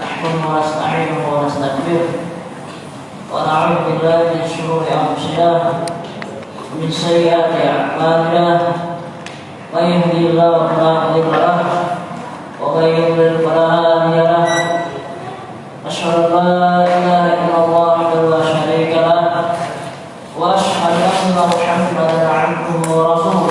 نحكم ونستعينه ونعوذ بالله من شرور انفسنا ومن سيئات اعمالنا من يهدي الله فلا مضل له ومن يضلل فلا أشهد ان لا اله الا الله وحده شريك له واشهد أن محمدا عبده ورسوله.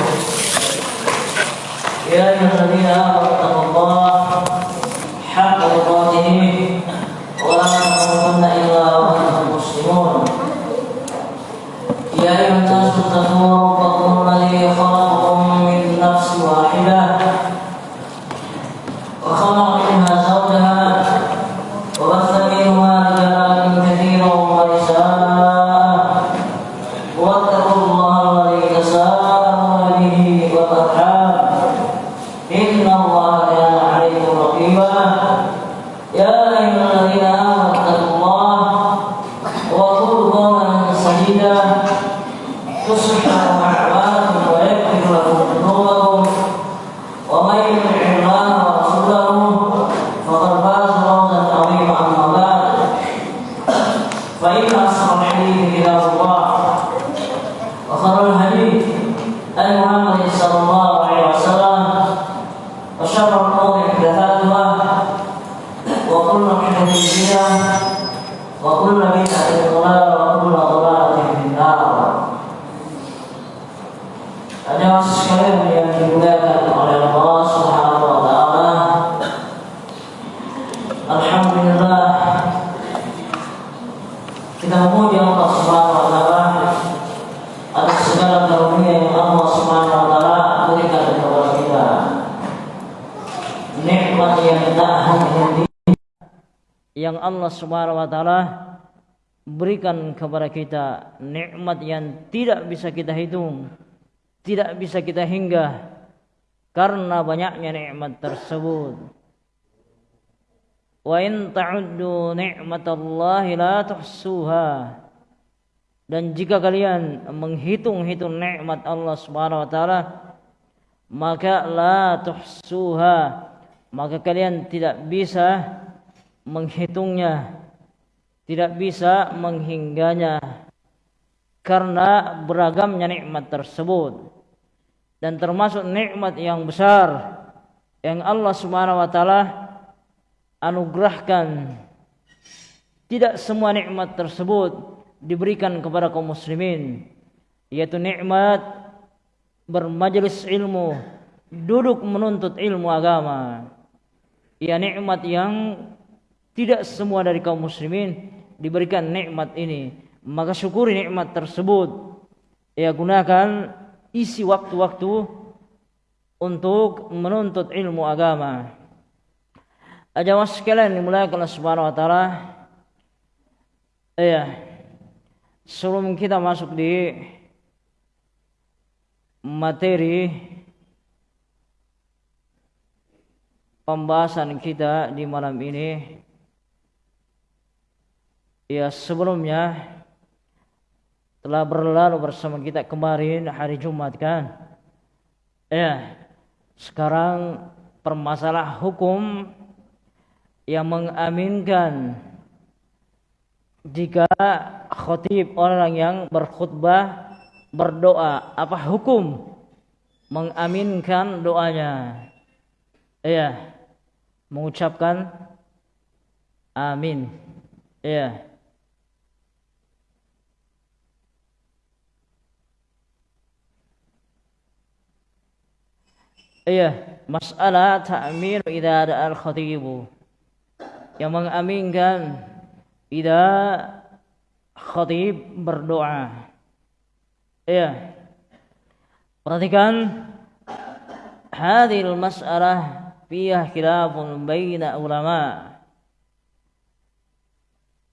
Subhanahu wa taala berikan kepada kita nikmat yang tidak bisa kita hitung tidak bisa kita hingga karena banyaknya nikmat tersebut. Wa in ta'uddu ni'matallahi la tuhsuha. Dan jika kalian menghitung-hitung nikmat Allah Subhanahu wa taala maka la tuhsuha maka kalian tidak bisa menghitungnya tidak bisa menghingganya karena beragamnya nikmat tersebut. Dan termasuk nikmat yang besar yang Allah Subhanahu wa taala anugerahkan. Tidak semua nikmat tersebut diberikan kepada kaum muslimin yaitu nikmat bermajelis ilmu duduk menuntut ilmu agama. Ya nikmat yang tidak semua dari kaum muslimin diberikan nikmat ini. Maka syukuri nikmat tersebut. Ya gunakan isi waktu-waktu untuk menuntut ilmu agama. Ajawah sekalian dimulai Allah Subhanahu wa taala. Ya sebelum kita masuk di materi pembahasan kita di malam ini ya sebelumnya telah berlalu bersama kita kemarin hari Jumat kan? Ya sekarang permasalah hukum yang mengaminkan jika khotib orang yang berkhutbah berdoa apa hukum mengaminkan doanya? Ya mengucapkan amin. Ya Iya, masalah ta'min idza ada al-khatib. Yang mengaminkan idza khatib berdoa. Iya. Perhatikan hadhil mas'alah fiha khilafun baina ulama.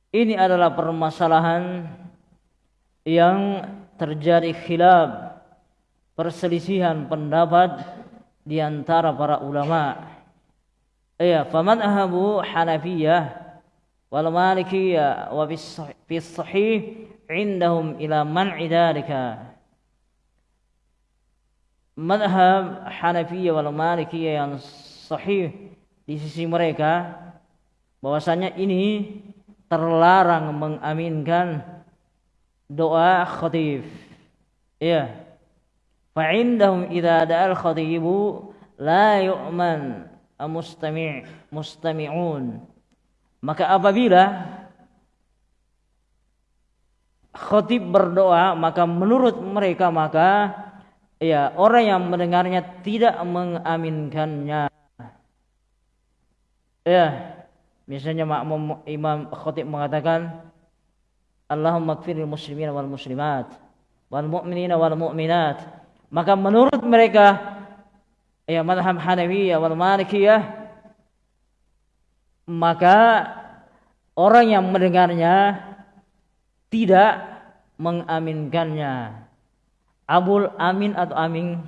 Ini adalah permasalahan yang terjadi khilaf perselisihan pendapat di antara para ulama. Ya, famadhabu Hanafiyah wal Malikiyah wa fi sahih indahum ila man'i dhalika. Madhab Hanafiyah wal Malikiyah yang sahih di sisi mereka bahwasanya ini terlarang mengaminkan doa khatib. Ya. Fa indahum idza da'al khatibu la yu'man mustami' mustami'un. Maka apabila khatib berdoa maka menurut mereka maka ya orang yang mendengarnya tidak mengaminkannya. Ya, misalnya makmum imam khatib mengatakan Allahumma kfiril muslimin wal muslimat wal mu'minina wal mu'minat. Maka menurut mereka ya madhab Hanafiyah wal Malikiyah maka orang yang mendengarnya tidak mengaminkannya. Abul Amin atau Amin?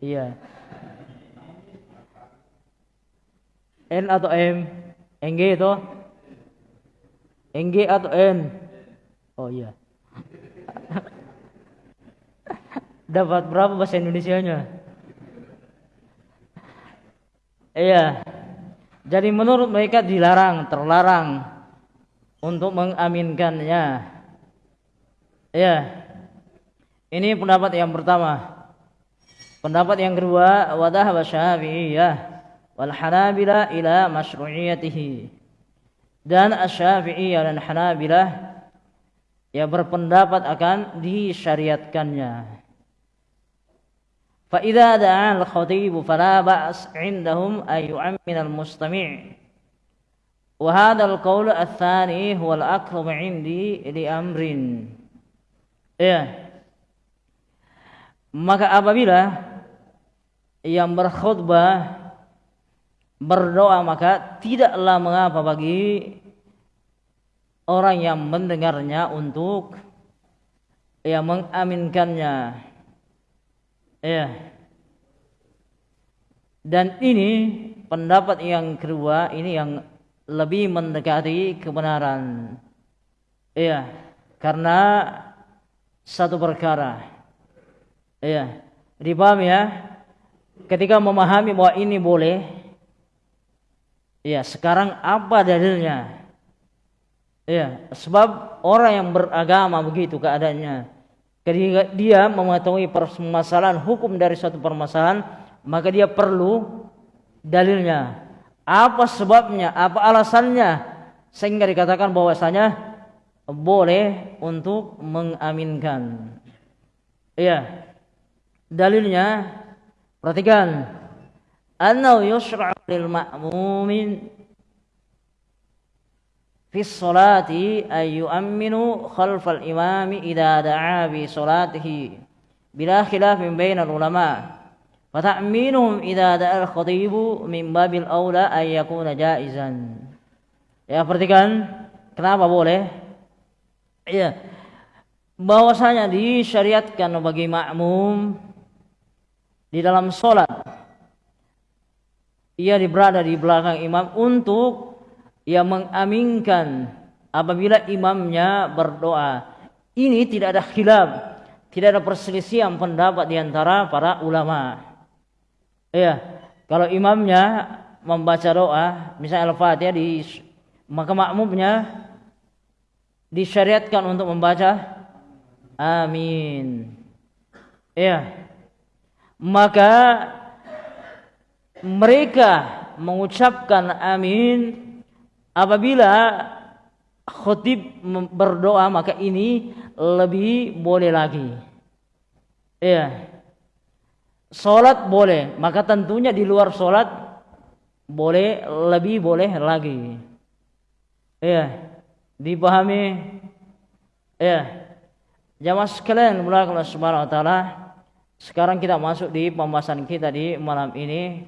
Iya. N atau M? NG itu? NG atau N? Oh iya. Dapat berapa bahasa Indonesia-nya? Iya. Jadi menurut mereka dilarang, terlarang untuk mengaminkannya. Ya. Ini pendapat yang pertama. Pendapat yang kedua, wadah wa syafi'iyah wal hanabila ila masyru'iyatihi dan Asy-Syafi'iyah dan Hanabilah ya berpendapat akan disyariatkannya. Al-khatib fala ba's 'indahum ay yu'ammin al-mustami'. Wa hadha al-qawl ats-tsani huwa al-aqrab 'indi li amrin. Ya. Maka apabila yang berkhutbah berdoa maka tidaklah mengapa bagi orang yang mendengarnya untuk ya mengaminkannya ya dan ini pendapat yang kedua ini yang lebih mendekati kebenaran ya karena satu perkara ya dipahami ya ketika memahami bahwa ini boleh Ya, sekarang apa dalilnya? Ya, sebab orang yang beragama begitu keadaannya. Ketika dia mengetahui permasalahan hukum dari suatu permasalahan, maka dia perlu dalilnya. Apa sebabnya? Apa alasannya? Sehingga dikatakan bahwasanya boleh untuk mengaminkan. Iya. Dalilnya perhatikan fi sholati ayu aminu khalfal imami da'a bi sholatihi bila bainal ulama wa ta'minuhum khatibu min babil ya perhatikan kenapa boleh? Ya bahwasanya disyariatkan bagi makmum di dalam sholat ia berada di belakang imam untuk ia mengaminkan apabila imamnya berdoa. Ini tidak ada khilaf, tidak ada perselisihan pendapat di antara para ulama. Ya, kalau imamnya membaca doa, misalnya Al-Fatihah di maka makmumnya disyariatkan untuk membaca amin. Ya. Maka mereka mengucapkan amin apabila khutib berdoa maka ini lebih boleh lagi. Ya. Salat boleh, maka tentunya di luar salat boleh lebih boleh lagi. Ya. Dipahami? Ya. Jamaah sekalian mulai Allah Subhanahu wa taala, sekarang kita masuk di pembahasan kita di malam ini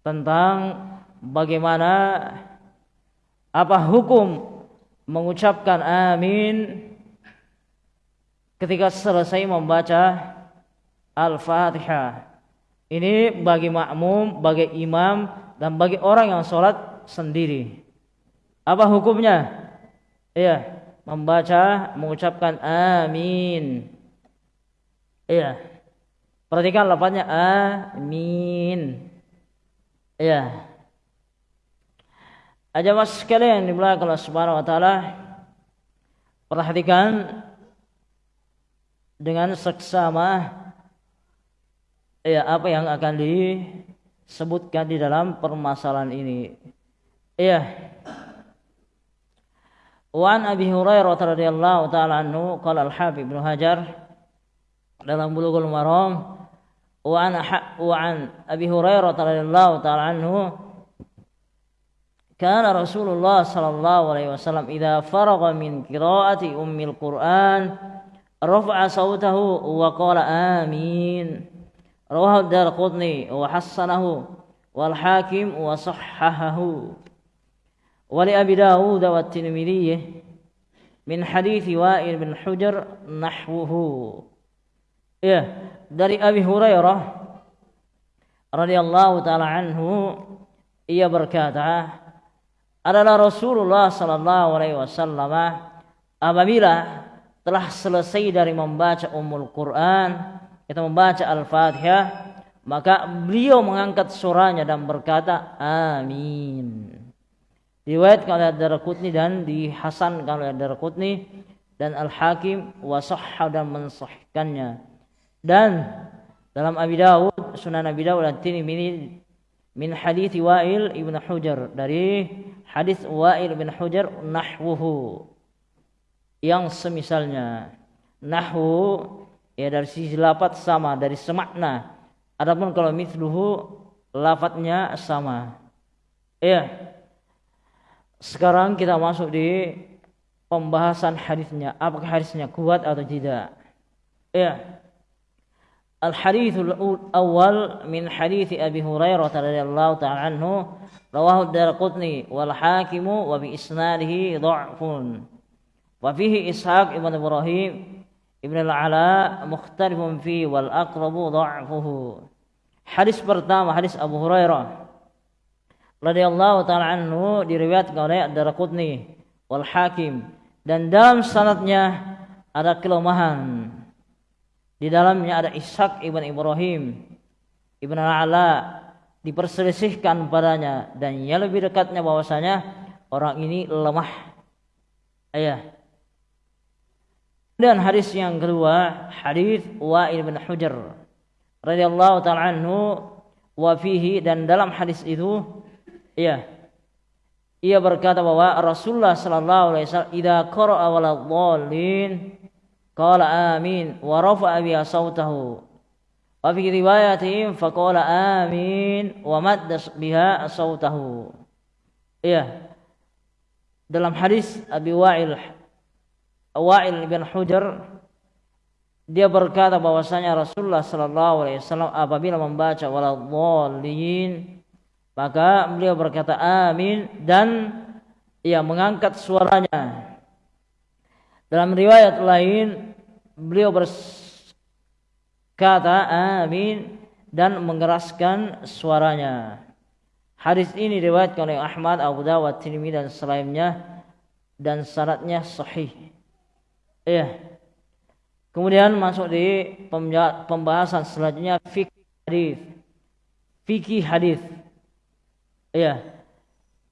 tentang bagaimana apa hukum mengucapkan amin ketika selesai membaca Al-Fatihah. Ini bagi makmum, bagi imam dan bagi orang yang sholat sendiri. Apa hukumnya? Iya, membaca, mengucapkan amin. Iya. Perhatikan lafaznya amin. Ya. Aja mas sekalian di belakang Allah Subhanahu wa taala perhatikan dengan seksama ya apa yang akan disebutkan di dalam permasalahan ini. Ya. Wan Abi Hurairah radhiyallahu taala anhu qala al-Habib Ibnu Hajar dalam Bulughul Maram wa an wa an Abi Hurairah radhiyallahu taala anhu كان رسول الله صلى الله عليه وسلم إذا فرغ من قراءة أم القرآن رفع صوته وقال آمين. رواه الدار قطني وحصنه والحاكم وصححه. ولأبي داود والترمذي من حديث وائل بن حجر نحوه. ya dari هريرة رضي الله تعالى عنه ia berkata adalah Rasulullah sallallahu alaihi wasallam apabila telah selesai dari membaca Ummul Quran kita membaca Al-Fatihah maka beliau mengangkat suaranya dan berkata amin Riwayat oleh Ad-Darqutni dan dihasankan oleh Ad-Darqutni dan Al-Hakim wasahha dan mensahihkannya. Dan dalam Abi Dawud, Sunan Abi Dawud dan Tirmidzi min hadis Wa'il ibn Hujar dari hadis Wa'il ibn Hujar nahwuhu yang semisalnya nahwu ya dari sisi lafaz sama dari semakna adapun kalau mithluhu lafadznya sama ya sekarang kita masuk di pembahasan hadisnya. Apakah hadisnya kuat atau tidak? Ya. الحديث الأول من حديث أبي هريرة رضي الله تعالى عنه رواه الدارقطني والحاكم وبإسناده ضعف. وفيه إسحاق ابن إبراهيم ابن العلاء مختلف فيه والأقرب ضعفه. Hadis pertama hadis Abu Hurairah radhiyallahu taala anhu diriwayatkan oleh Ad-Darqutni wal Hakim dan dalam sanadnya ada kelemahan. Di dalamnya ada Ishaq ibn Ibrahim ibn Al-Ala diperselisihkan padanya dan yang lebih dekatnya bahwasanya orang ini lemah. Ayah. Dan hadis yang kedua, hadis Wa'il bin Hujr radhiyallahu taala anhu wa fihi dan dalam hadis itu Iya. Ia berkata bahwa Rasulullah sallallahu alaihi wasallam idza qara'a waladhdallin qala amin wa rafa'a bi sautahu. Wa fi riwayatin faqala amin wa madda biha sautahu. Iya. Dalam hadis Abi Wa'il Wa'il bin Hujar dia berkata bahwasanya Rasulullah sallallahu alaihi wasallam apabila membaca waladhdallin maka beliau berkata amin dan ia mengangkat suaranya. Dalam riwayat lain beliau berkata amin dan mengeraskan suaranya. Hadis ini diriwayatkan oleh Ahmad, Abu Dawud, Tirmidzi dan selainnya dan syaratnya sahih. Iya. Kemudian masuk di pembahasan selanjutnya fikih hadis. Fikih hadis. Iya.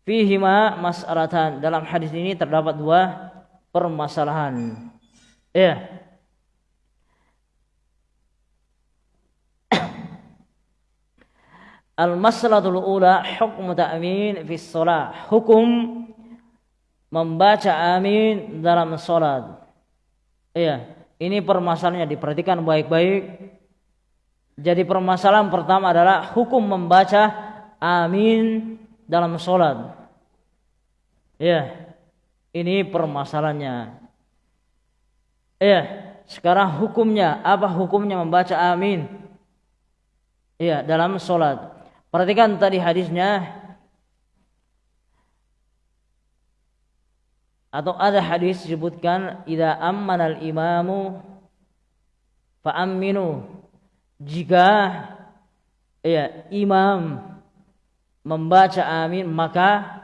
Fihima mas'alatan. Dalam hadis ini terdapat dua permasalahan. Iya. Al-masalatul ula hukum ta'min fi sholat. Hukum membaca amin dalam sholat. Iya. Ini permasalahannya diperhatikan baik-baik. Jadi permasalahan pertama adalah hukum membaca amin dalam sholat. Ya, ini permasalahannya. Ya, sekarang hukumnya apa hukumnya membaca amin? Ya, dalam sholat. Perhatikan tadi hadisnya. Atau ada hadis disebutkan idza ammana al-imamu fa aminu jika ya imam membaca amin maka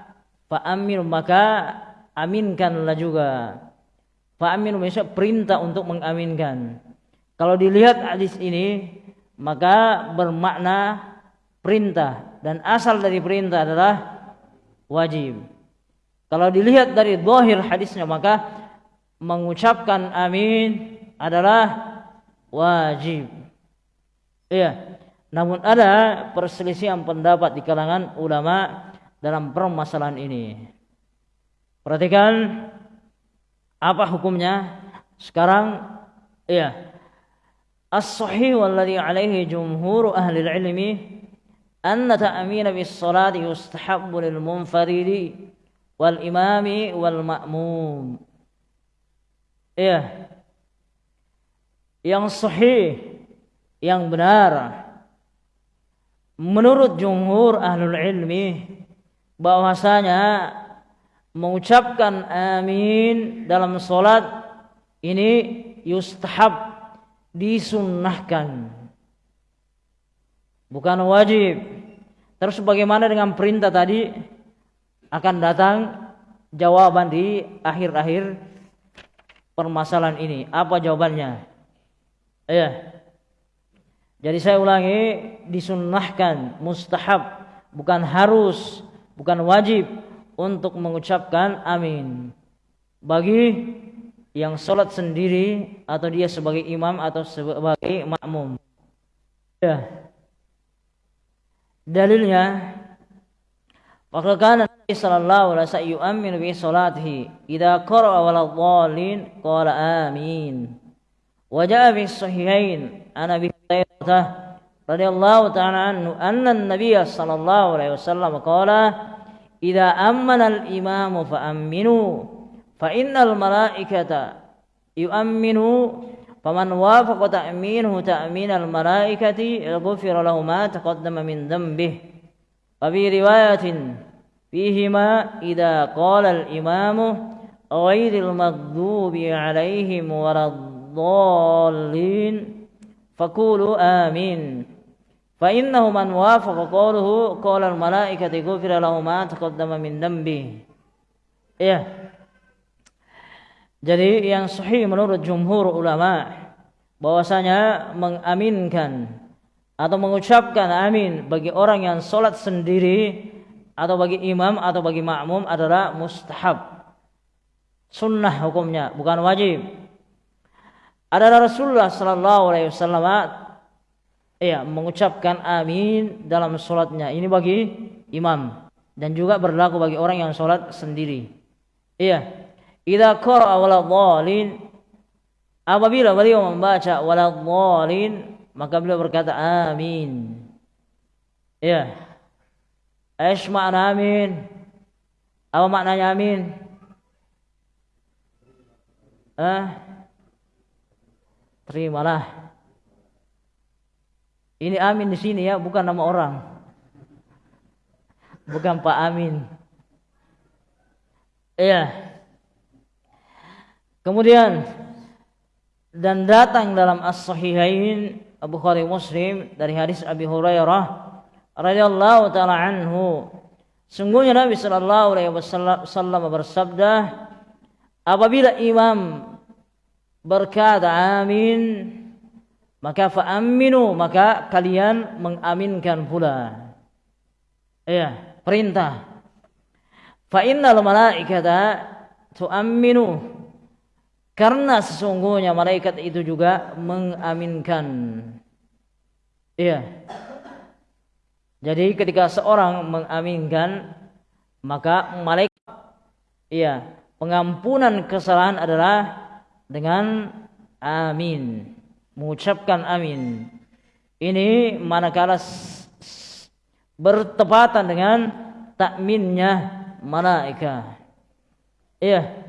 fa amin maka aminkanlah juga fa amin maksudnya perintah untuk mengaminkan kalau dilihat hadis ini maka bermakna perintah dan asal dari perintah adalah wajib. Kalau dilihat dari zahir hadisnya maka mengucapkan amin adalah wajib. Iya. Namun ada perselisihan pendapat di kalangan ulama dalam permasalahan ini. Perhatikan apa hukumnya? Sekarang iya. As-sahih walladhi alaihi jumhur ahli ilmi anna ta'mina bis salati yustahabbu lil munfaridi wal imami wal ma'mum. Iya. Yang sahih, yang benar menurut jumhur ahlul ilmi bahwasanya mengucapkan amin dalam solat ini yustahab disunnahkan. Bukan wajib. Terus bagaimana dengan perintah tadi? Akan datang jawaban di akhir-akhir permasalahan ini. Apa jawabannya? Ya jadi saya ulangi disunnahkan mustahab. Bukan harus bukan wajib untuk mengucapkan amin bagi yang sholat sendiri atau dia sebagai imam atau sebagai makmum. Ya. Dalilnya Maka kana Nabi sallallahu alaihi wasallam yu'min bi salatihi idza qara'a wal dhalin qala amin. Wa ja'a fi sahihain ana bi Hurairah radhiyallahu ta'ala anhu anna an-nabiy sallallahu alaihi wasallam qala idza ammana al-imamu fa aminu fa innal malaikata yu'minu faman wafaqa ta'minuhu ta'min al-malaikati ghufira lahu ma taqaddama min dhanbihi wa fi riwayatin fihima idza qala al-imamu ghairil maghdubi alaihim waladdallin Fa innahu man wafaqa qawluhu qawla al-malaikati ghufira lahu ma taqaddama min dambi. Ya. Jadi yang sahih menurut jumhur ulama bahwasanya mengaminkan atau mengucapkan amin bagi orang yang sholat sendiri atau bagi imam atau bagi makmum adalah mustahab sunnah hukumnya bukan wajib adalah Rasulullah Sallallahu Alaihi Wasallam ya mengucapkan amin dalam sholatnya. Ini bagi imam. Dan juga berlaku bagi orang yang sholat sendiri. Iya. Idza qara'a waladhdallin apabila beliau membaca waladhdallin maka beliau berkata amin. Iya. Aish makna amin. Apa maknanya amin? Ah terimalah ini Amin di sini ya, bukan nama orang. Bukan Pak Amin. Iya. Kemudian dan datang dalam As-Sahihain Abu Bukhari Muslim dari hadis Abi Hurairah radhiyallahu taala anhu sungguhnya Nabi sallallahu alaihi wasallam bersabda apabila imam berkata amin maka fa'aminu maka kalian mengaminkan pula. Ya perintah. Fa innal malaikata tu'amminu. Karena sesungguhnya malaikat itu juga mengaminkan. Iya. Jadi ketika seorang mengaminkan maka malaikat iya pengampunan kesalahan adalah dengan amin mengucapkan amin. Ini manakala bertepatan dengan takminnya malaikat. Iya.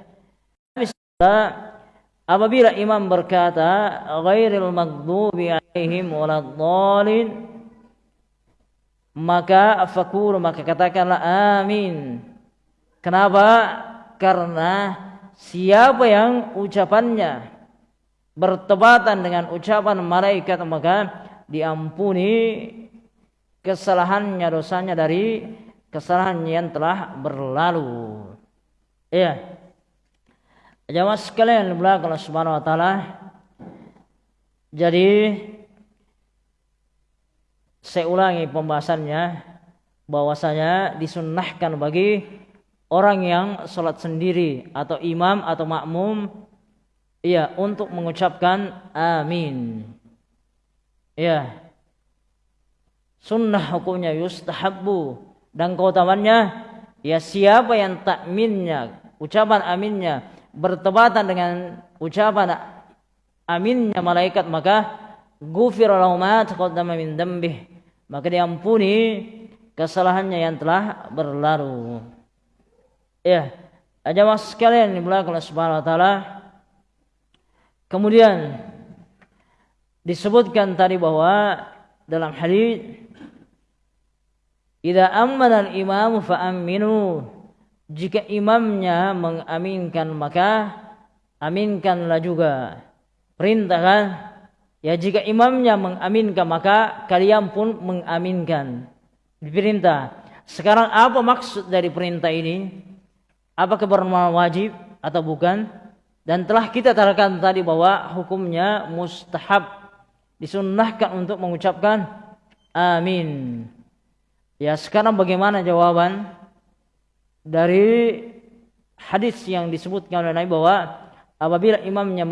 Apabila imam berkata ghairil maghdubi alaihim waladdallin maka fakul maka katakanlah amin. Kenapa? Karena siapa yang ucapannya bertepatan dengan ucapan malaikat maka diampuni kesalahannya dosanya dari kesalahan yang telah berlalu. Iya. Jamaah sekalian belakang Subhanahu wa taala. Jadi saya ulangi pembahasannya bahwasanya disunnahkan bagi orang yang sholat sendiri atau imam atau makmum ya untuk mengucapkan amin. Ya sunnah hukumnya yustahabbu. Dan keutamannya ya siapa yang takminnya ucapan aminnya bertepatan dengan ucapan aminnya malaikat maka gufir lahu ma taqaddama min dambih. Maka diampuni kesalahannya yang telah berlalu. Ya, aja mas sekalian dimulakan oleh Subhanahu wa taala. Kemudian disebutkan tadi bahwa dalam hadis Idza amana al-imam fa aminu. Jika imamnya mengaminkan maka aminkanlah juga. Perintah kan? Ya jika imamnya mengaminkan maka kalian pun mengaminkan. Diperintah. Sekarang apa maksud dari perintah ini? Apakah bermakna wajib atau bukan? Dan telah kita terangkan tadi bahwa hukumnya mustahab disunnahkan untuk mengucapkan amin. Ya sekarang bagaimana jawaban dari hadis yang disebutkan oleh Nabi bahwa apabila imamnya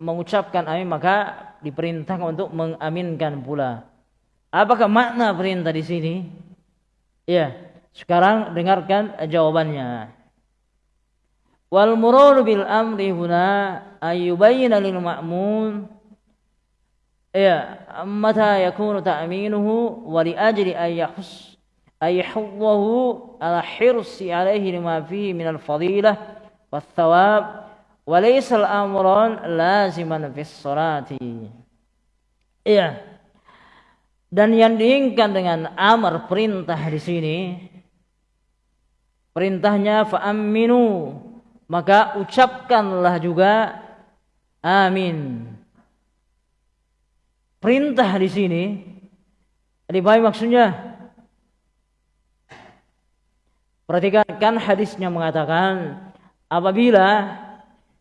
mengucapkan amin maka diperintahkan untuk mengaminkan pula. Apakah makna perintah di sini? Ya, sekarang dengarkan jawabannya wal murur bil amri huna ayyubayyana lil ma'mun. Ya mata yakunu ta'minuhu wa li ajli ayyahus yahus ala hirsi alaihi lima fihi min al fadilah wal thawab wa laysa al amran laziman fis salati. Ya dan yang diinginkan dengan amar perintah di sini perintahnya fa'aminu maka ucapkanlah juga amin. Perintah di sini lebih maksudnya Perhatikan kan hadisnya mengatakan apabila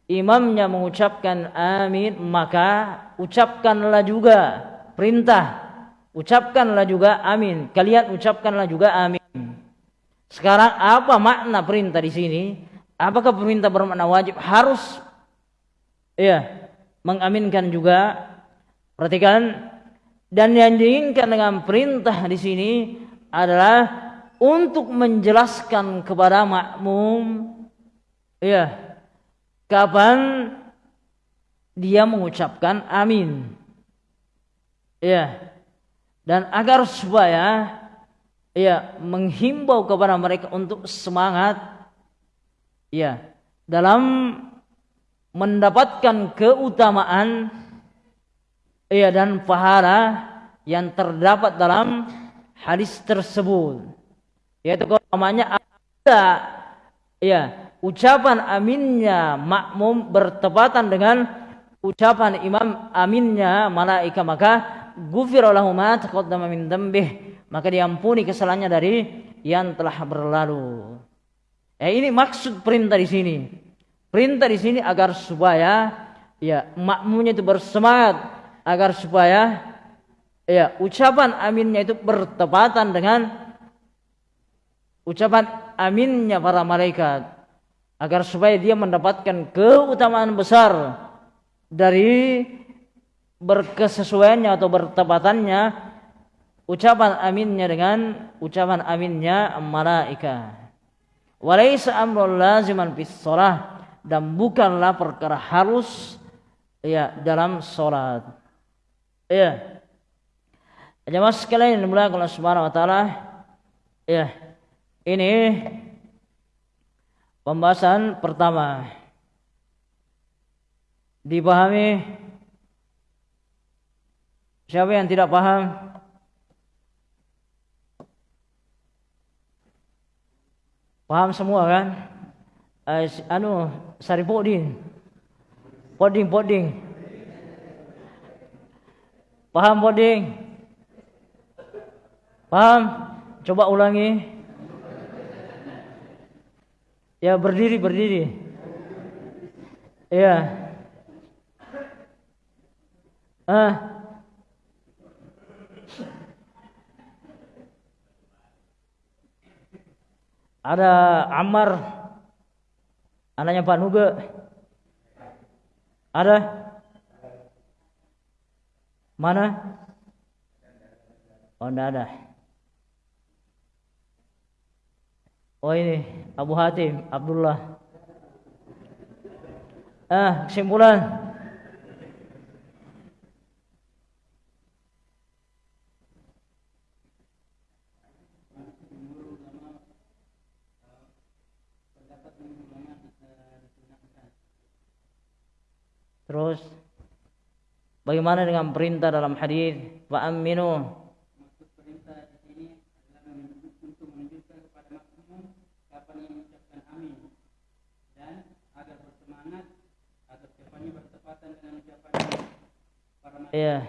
imamnya mengucapkan amin maka ucapkanlah juga perintah ucapkanlah juga amin kalian ucapkanlah juga amin sekarang apa makna perintah di sini apakah perintah bermakna wajib? Harus. Ya mengaminkan juga. Perhatikan. Dan yang diinginkan dengan perintah di sini adalah untuk menjelaskan kepada makmum. Ya kapan dia mengucapkan amin. Ya dan agar supaya ya menghimbau kepada mereka untuk semangat ya dalam mendapatkan keutamaan ya dan pahala yang terdapat dalam hadis tersebut. Yaitu namanya ada ya ucapan aminnya makmum bertepatan dengan ucapan imam aminnya malaikat maka gufir ma taqaddama min dambih maka diampuni kesalahannya dari yang telah berlalu. Ya ini maksud perintah di sini. Perintah di sini agar supaya ya makmumnya itu bersemangat agar supaya ya ucapan aminnya itu bertepatan dengan ucapan aminnya para malaikat agar supaya dia mendapatkan keutamaan besar dari berkesesuaiannya atau bertepatannya ucapan aminnya dengan ucapan aminnya malaikat. Walaysa amrul laziman fis dan bukanlah perkara harus ya dalam salat. Ya. Jemaah sekalian yang dimuliakan Allah Subhanahu wa taala, ya ini pembahasan pertama. Dipahami? Siapa yang tidak paham? Paham semua kan? Uh, anu, sari poding. Poding. Paham poding? Paham? Coba ulangi. Ya berdiri berdiri. Ya. Ah. Ada Ammar anaknya Pak Nuga. Ada? Mana? Oh, enggak ada. Oh ini Abu Hatim Abdullah. Ah, kesimpulan. Terus bagaimana dengan perintah dalam hadis? Wa aminu Ya.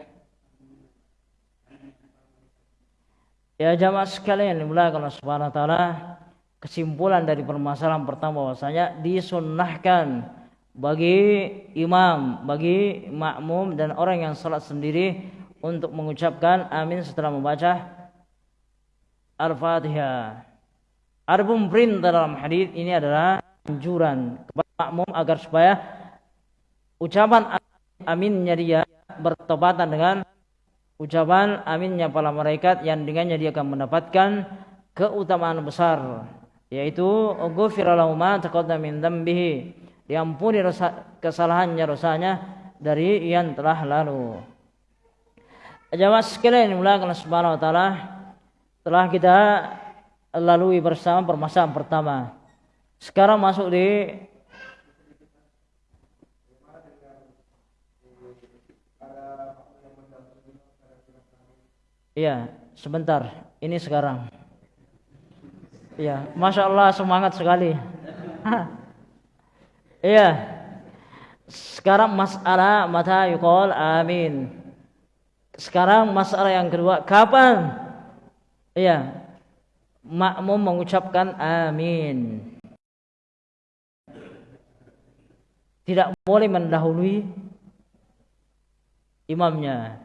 Ya jamaah sekalian dimulakan Allah Subhanahu wa taala. Kesimpulan dari permasalahan pertama bahwasanya disunnahkan bagi imam, bagi makmum dan orang yang salat sendiri untuk mengucapkan amin setelah membaca Al-Fatihah. Adapun perintah dalam hadis ini adalah anjuran kepada makmum agar supaya ucapan aminnya dia bertepatan dengan ucapan aminnya para malaikat yang dengannya dia akan mendapatkan keutamaan besar yaitu ghufira lahu ma taqaddama min diampuni rasa, kesalahannya dosanya dari yang telah lalu. Jamaah sekalian Allah Subhanahu wa taala telah kita lalui bersama permasalahan pertama. Sekarang masuk di Iya, sebentar. Ini sekarang. Iya, masya Allah semangat sekali. Iya. Sekarang masalah mata yukol amin. Sekarang masalah yang kedua, kapan? Iya. Makmum mengucapkan amin. Tidak boleh mendahului imamnya.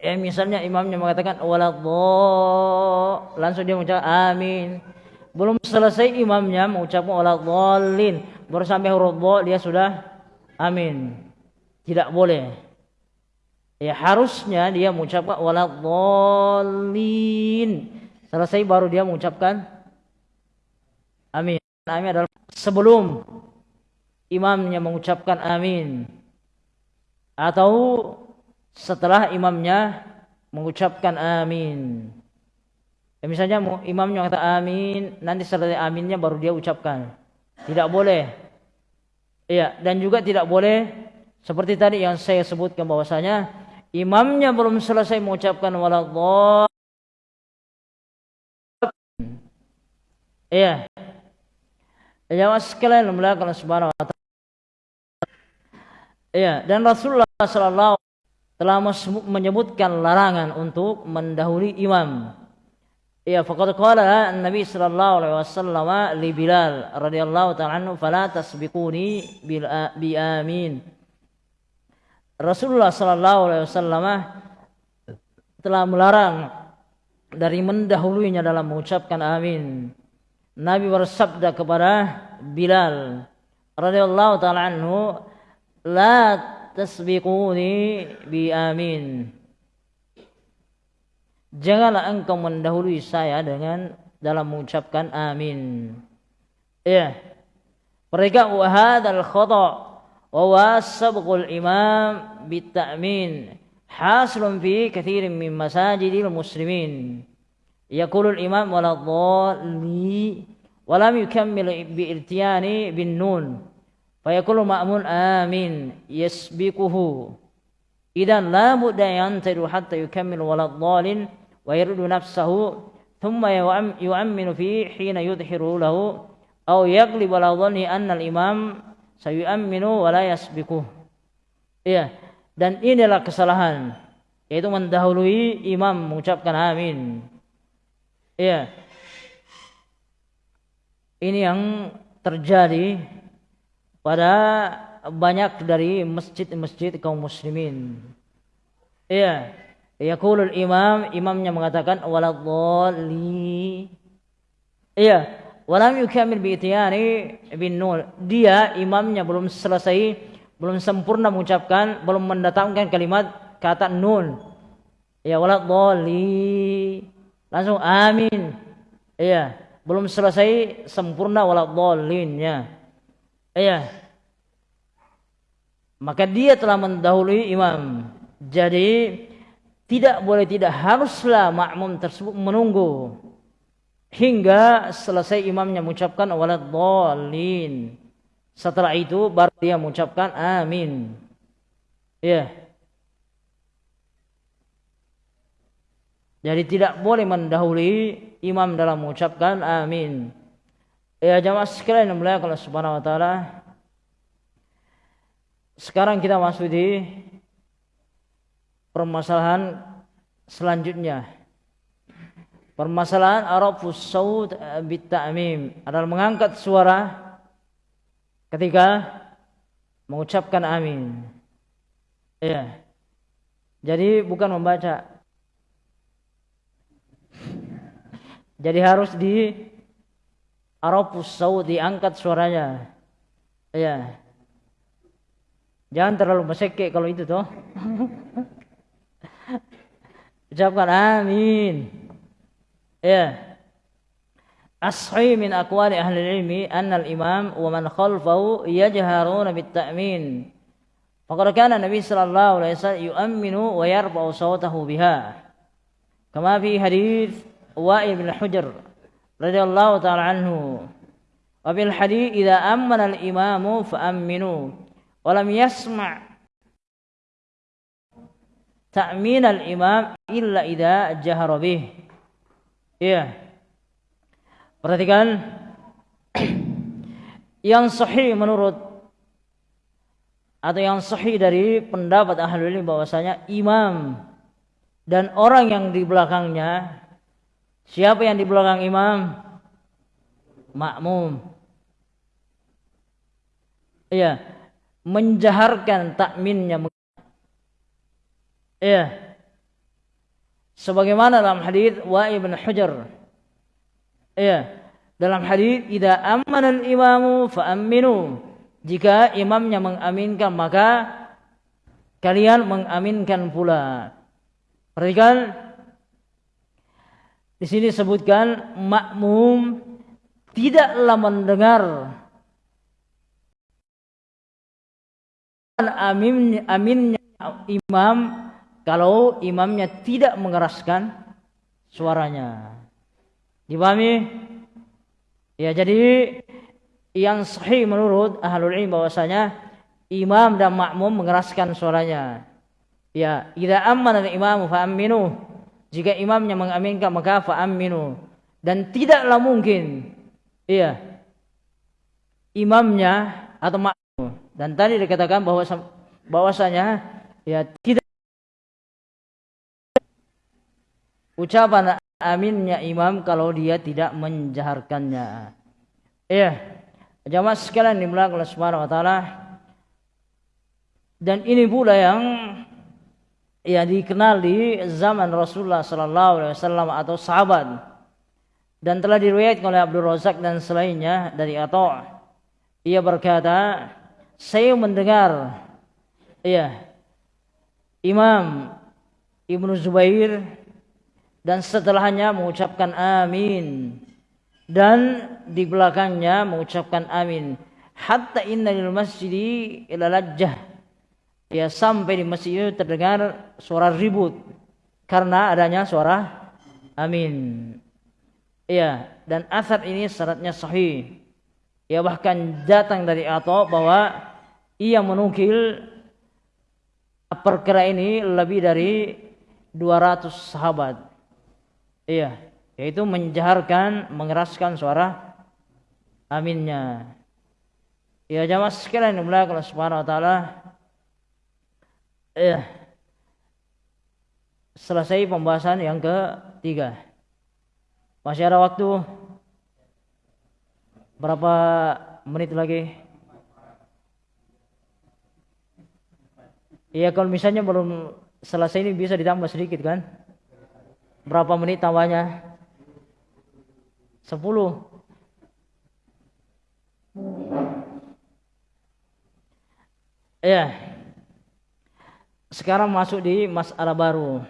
Ya misalnya imamnya mengatakan waladhdall, langsung dia mengucap amin. Belum selesai imamnya mengucapkan waladhdallin, baru sampai huruf dha dia sudah amin. Tidak boleh. Ya harusnya dia mengucapkan waladhdallin. Selesai baru dia mengucapkan amin. Amin adalah sebelum imamnya mengucapkan amin atau setelah imamnya mengucapkan amin. Ya, misalnya imamnya kata amin, nanti setelah aminnya baru dia ucapkan. Tidak boleh. Iya, dan juga tidak boleh seperti tadi yang saya sebutkan bahwasanya imamnya belum selesai mengucapkan waladhdall. Iya. Ya, sekalian melakukan subhanahu wa ta'ala. Iya, dan Rasulullah sallallahu telah menyebutkan larangan untuk mendahului imam. Ya, faqad qala Nabi sallallahu alaihi wasallam li Bilal radhiyallahu ta'ala anhu fala tasbiquni bil bi amin. Rasulullah sallallahu alaihi wasallam telah melarang dari mendahuluinya dalam mengucapkan amin. Nabi bersabda kepada Bilal radhiyallahu ta'ala anhu, "La tasbiquni bi amin. Janganlah engkau mendahului saya dengan dalam mengucapkan amin. Ya. Mereka wa hadzal khata wa wasabqul imam bitta'min hasilun fi kathirin min masajidil muslimin. Yaqulu al-imam wala dhalli lam yukammil bi irtiyani bin nun. Fayaqulu ma'mun amin yasbiquhu. Idan la budda hatta yukammil walad dhalin wa yuridu nafsahu thumma yu'amminu fi hina yudhiru lahu aw yaglib ala dhanni anna al-imam sayu'amminu. Iya, dan inilah kesalahan yaitu mendahului imam mengucapkan amin. Iya. Ini yang terjadi pada banyak dari masjid-masjid kaum muslimin. Iya. Yaqulul imam, imamnya mengatakan waladhdhalli. Iya, walam yukamil bi itiyani bin nun. Dia imamnya belum selesai, belum sempurna mengucapkan, belum mendatangkan kalimat kata nun. Ya walad dhalli. Langsung amin. Iya, belum selesai sempurna walad dhalinnya. Iya. Maka dia telah mendahului imam. Jadi tidak boleh tidak haruslah makmum tersebut menunggu hingga selesai imamnya mengucapkan waladhdallin. Setelah itu baru dia mengucapkan amin. Ya. Jadi tidak boleh mendahului imam dalam mengucapkan amin. Ya jamaah sekalian yang mulia kalau subhanahu wa ta'ala. Sekarang kita masuk di permasalahan selanjutnya. Permasalahan arafus saud bit ta'mim adalah mengangkat suara ketika mengucapkan amin. Ya. Jadi bukan membaca. Jadi harus di arafus saud diangkat suaranya. Ya. Jangan terlalu mesekek kalau itu toh. Ucapkan amin. Ya. Ashai min aqwali ahli ilmi anna al-imam wa man khalfahu yajharuna bit ta'min. Faqad kana Nabi sallallahu alaihi wasallam yu'minu wa yarfa'u sawtahu biha. Kama fi hadits Wa'il Hujr radhiyallahu ta'ala anhu. Wa bil hadits idza amana al-imamu fa'aminu wa lam yasma' ta'min al-imam illa idza jahara bih. Iya. Perhatikan yang sahih menurut atau yang sahih dari pendapat ahli ilmu bahwasanya imam dan orang yang di belakangnya siapa yang di belakang imam makmum iya menjaharkan takminnya iya. Sebagaimana dalam hadis Wa ibn Hajar. Ya dalam hadis idza amana al-imamu jika imamnya mengaminkan maka kalian mengaminkan pula. Perhatikan. Di sini sebutkan makmum tidaklah mendengar amin aminnya imam kalau imamnya tidak mengeraskan suaranya. Dipahami? Ya, jadi yang sahih menurut ahlul ilmi bahwasanya imam dan makmum mengeraskan suaranya. Ya, idza amana al-imamu fa aminu. Jika imamnya mengaminkan maka fa aminu. Dan tidaklah mungkin iya imamnya atau makmum dan tadi dikatakan bahwa bahwasanya ya tidak ucapan aminnya imam kalau dia tidak menjaharkannya. Iya. Jamaah sekalian dimulai oleh Subhanahu wa taala. Dan ini pula yang ya dikenal di zaman Rasulullah sallallahu alaihi wasallam atau sahabat. Dan telah diriwayatkan oleh Abdul Razak dan selainnya dari Atha. Ia berkata, saya mendengar iya Imam Ibnu Zubair dan setelahnya mengucapkan amin. Dan di belakangnya mengucapkan amin. Hatta inna lil masjidi ila lajjah. Ya sampai di masjid itu terdengar suara ribut. Karena adanya suara amin. Ya dan asar ini syaratnya sahih. Ya bahkan datang dari atau bahwa ia menukil perkara ini lebih dari 200 sahabat Iya, yaitu menjaharkan, mengeraskan suara aminnya. Ya jamaah sekalian yang mulia Allah Subhanahu wa taala. Iya. Selesai pembahasan yang ketiga. Masih ada waktu berapa menit lagi? Iya kalau misalnya belum selesai ini bisa ditambah sedikit kan? Berapa menit tambahnya? Sepuluh. Ya. Sekarang masuk di masalah baru.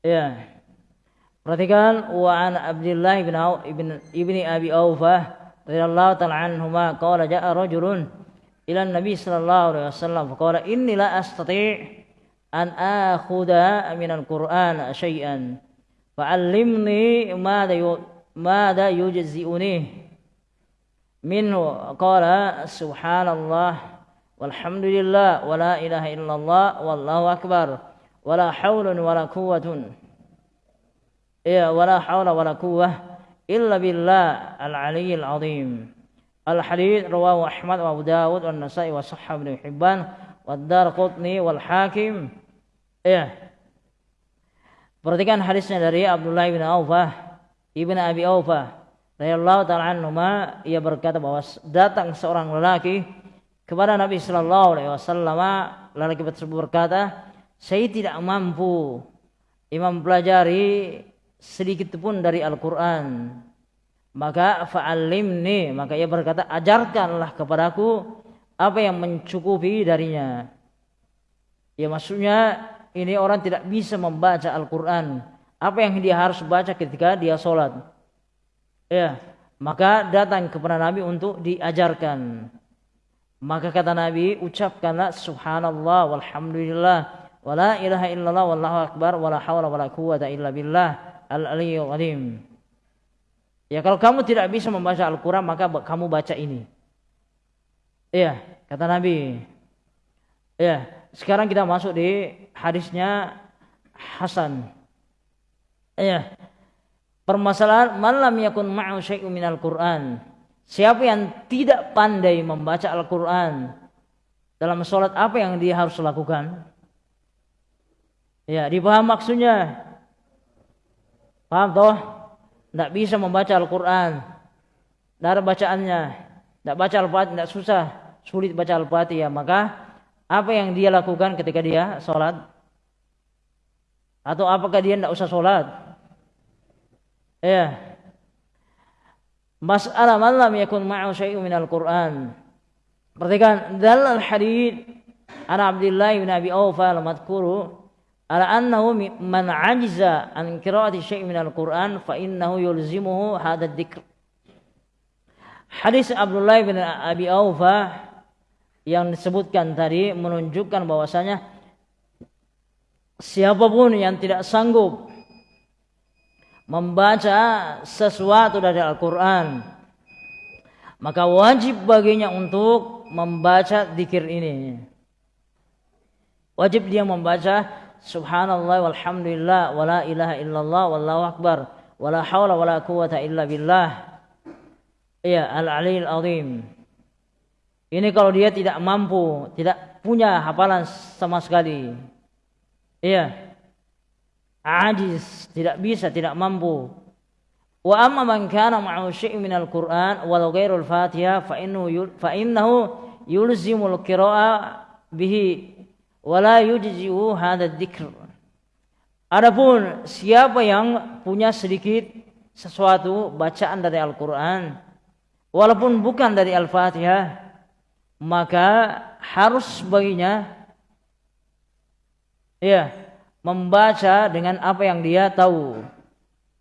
Ya. Perhatikan wa an Abdullah ibn ibn ibni Abi Aufah radhiyallahu ta'ala anhuma qala ja'a rajulun ila Nabi sallallahu alaihi wasallam faqala inni la astati' أن أخذ من القرآن شيئا. فعلمني ماذا ماذا يجزئني. منه قال سبحان الله والحمد لله ولا إله إلا الله والله أكبر. ولا حول ولا قوة ولا حول ولا قوة إلا بالله العلي العظيم. الحديث رواه أحمد وأبو داود والنسائي وصححه بن حبان والدار قطني والحاكم. Ya perhatikan hadisnya dari Abdullah bin Aufah ibn Abi Aufah radhiyallahu taala anhu ia berkata bahwa datang seorang lelaki kepada Nabi Shallallahu Alaihi Wasallam lelaki tersebut berkata saya tidak mampu imam pelajari sedikit pun dari Al-Quran. Maka fa'alimni maka ia berkata ajarkanlah kepadaku apa yang mencukupi darinya. Ya maksudnya ini orang tidak bisa membaca Al-Quran apa yang dia harus baca ketika dia sholat ya maka datang kepada Nabi untuk diajarkan maka kata Nabi, ucapkanlah subhanallah walhamdulillah wala ilaha illallah wallahu akbar wala hawla wala quwata illa billah al-aliyyul azim. Ya kalau kamu tidak bisa membaca Al-Qur'an maka kamu baca ini. Iya, kata Nabi. Ya, sekarang kita masuk di hadisnya Hasan. Iya. Permasalahan man lam yakun ma'u syai'un minal Qur'an Siapa yang tidak pandai membaca Al-Quran dalam sholat apa yang dia harus lakukan? Ya, dipaham maksudnya? Paham toh? Tidak bisa membaca Al-Quran. Ada bacaannya. Tidak baca Al-Fatihah, tidak susah. Sulit baca Al-Fatihah. Maka apa yang dia lakukan ketika dia sholat? Atau apakah dia tidak usah sholat? Ya, Mas'alah man lam yakun ma'u syai'un minal Qur'an. Perhatikan dalal hadith an Abdullah bin Abi Awfa al-madhkuru ala annahu man ajiza an qira'ati syai'in minal Qur'an fa innahu yulzimuhu hadha dzikr. Hadis Abdullah bin Abi Awfa yang disebutkan tadi menunjukkan bahwasanya siapa pun yang tidak sanggup membaca sesuatu dari Al-Quran maka wajib baginya untuk membaca dikir ini. Wajib dia membaca subhanallah walhamdulillah wala ilaha illallah wallahu akbar wala hawla wala quwata illa billah. Iya al-aliyil azim ini kalau dia tidak mampu tidak punya hafalan sama sekali iya ajiz, tidak bisa, tidak mampu. Wa amma man kana ma'ahu syai'un minal Qur'an walau ghairul Fatihah fa innahu fa innahu yulzimul qira'a bihi wa la yujzi'u hadha dzikr. Adapun siapa yang punya sedikit sesuatu bacaan dari Al-Qur'an walaupun bukan dari Al-Fatihah maka harus baginya ya membaca dengan apa yang dia tahu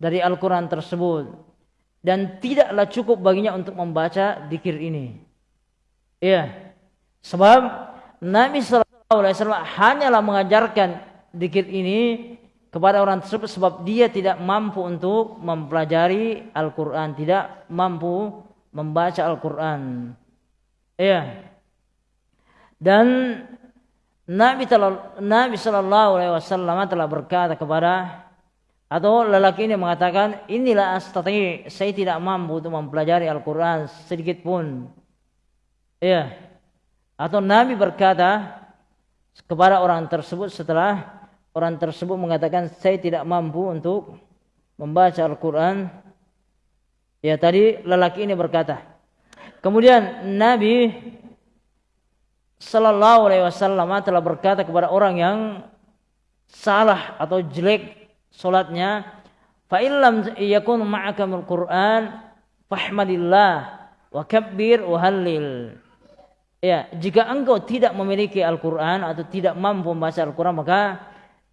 dari Al-Quran tersebut dan tidaklah cukup baginya untuk membaca dikir ini. Iya, sebab Nabi Shallallahu Alaihi Wasallam hanyalah mengajarkan dikir ini kepada orang tersebut sebab dia tidak mampu untuk mempelajari Al-Quran, tidak mampu membaca Al-Quran. Iya. Dan Nabi Nabi Shallallahu Alaihi Wasallam telah berkata kepada atau lelaki ini mengatakan inilah astati saya tidak mampu untuk mempelajari Al-Quran sedikit pun. Ya atau Nabi berkata kepada orang tersebut setelah orang tersebut mengatakan saya tidak mampu untuk membaca Al-Quran. Ya tadi lelaki ini berkata. Kemudian Nabi Sallallahu Alaihi Wasallam telah berkata kepada orang yang salah atau jelek solatnya, Fa illam yakun ma'aka Qur'an fahmadillah wa kabbir wa hallil. Ya, jika engkau tidak memiliki Al-Qur'an atau tidak mampu membaca Al-Qur'an maka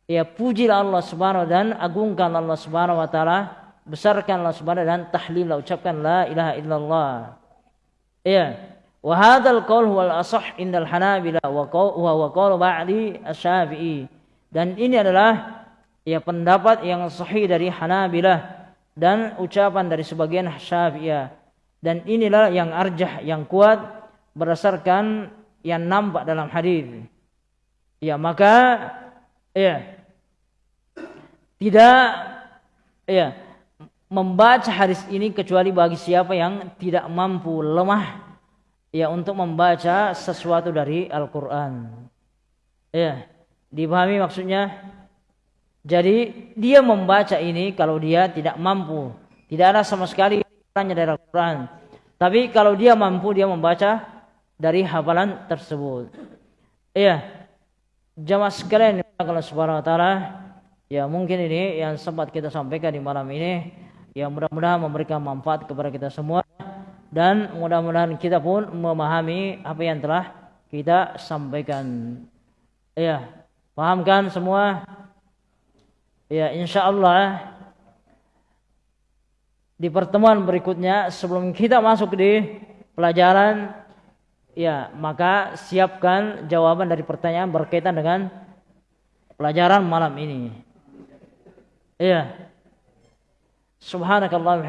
ya pujilah Allah Subhanahu dan agungkan Allah Subhanahu wa taala, besarkan Allah Subhanahu dan tahlil ucapkan la ilaha illallah. Ya. Wa qaul huwal asah indal Hanabila wa wa ba'di asy-Syafi'i. Dan ini adalah ya pendapat yang sahih dari Hanabilah dan ucapan dari sebagian Syafi'iyah. Dan inilah yang arjah yang kuat berdasarkan yang nampak dalam hadis. Ya, maka ya tidak ya membaca hadis ini kecuali bagi siapa yang tidak mampu lemah ya untuk membaca sesuatu dari Al-Qur'an. Ya, dipahami maksudnya? Jadi dia membaca ini kalau dia tidak mampu, tidak ada sama sekali dari Al-Qur'an. Tapi kalau dia mampu dia membaca dari hafalan tersebut. Iya. Jamaah sekalian Allah Subhanahu wa taala, ya mungkin ini yang sempat kita sampaikan di malam ini, ya mudah-mudahan memberikan manfaat kepada kita semua dan mudah-mudahan kita pun memahami apa yang telah kita sampaikan. Ya, pahamkan semua? Ya, insya Allah di pertemuan berikutnya sebelum kita masuk di pelajaran Ya, maka siapkan jawaban dari pertanyaan berkaitan dengan pelajaran malam ini. Iya. Subhanakallah